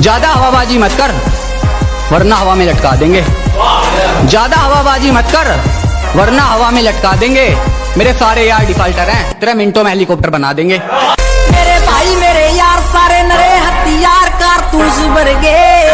ज़्यादा हवाबाजी मत कर, वरना हवा में लटका देंगे। ज़्यादा हवाबाजी मत कर, वरना हवा में लटका देंगे। मेरे सारे यार डिफाल्टर हैं तेरह मिनटों में हेलीकॉप्टर बना देंगे। मेरे भाई, मेरे यार, सारे नरे हथियार, कारतूस भर गए।